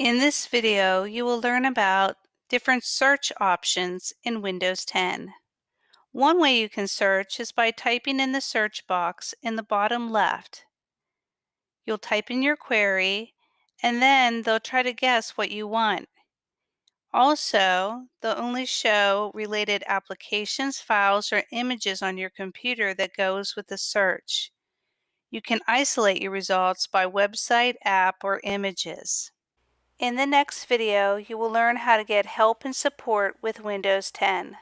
In this video, you will learn about different search options in Windows 10. One way you can search is by typing in the search box in the bottom left. You'll type in your query and then they'll try to guess what you want. Also, they'll only show related applications, files, or images on your computer that goes with the search. You can isolate your results by website, app, or images. In the next video, you will learn how to get help and support with Windows 10.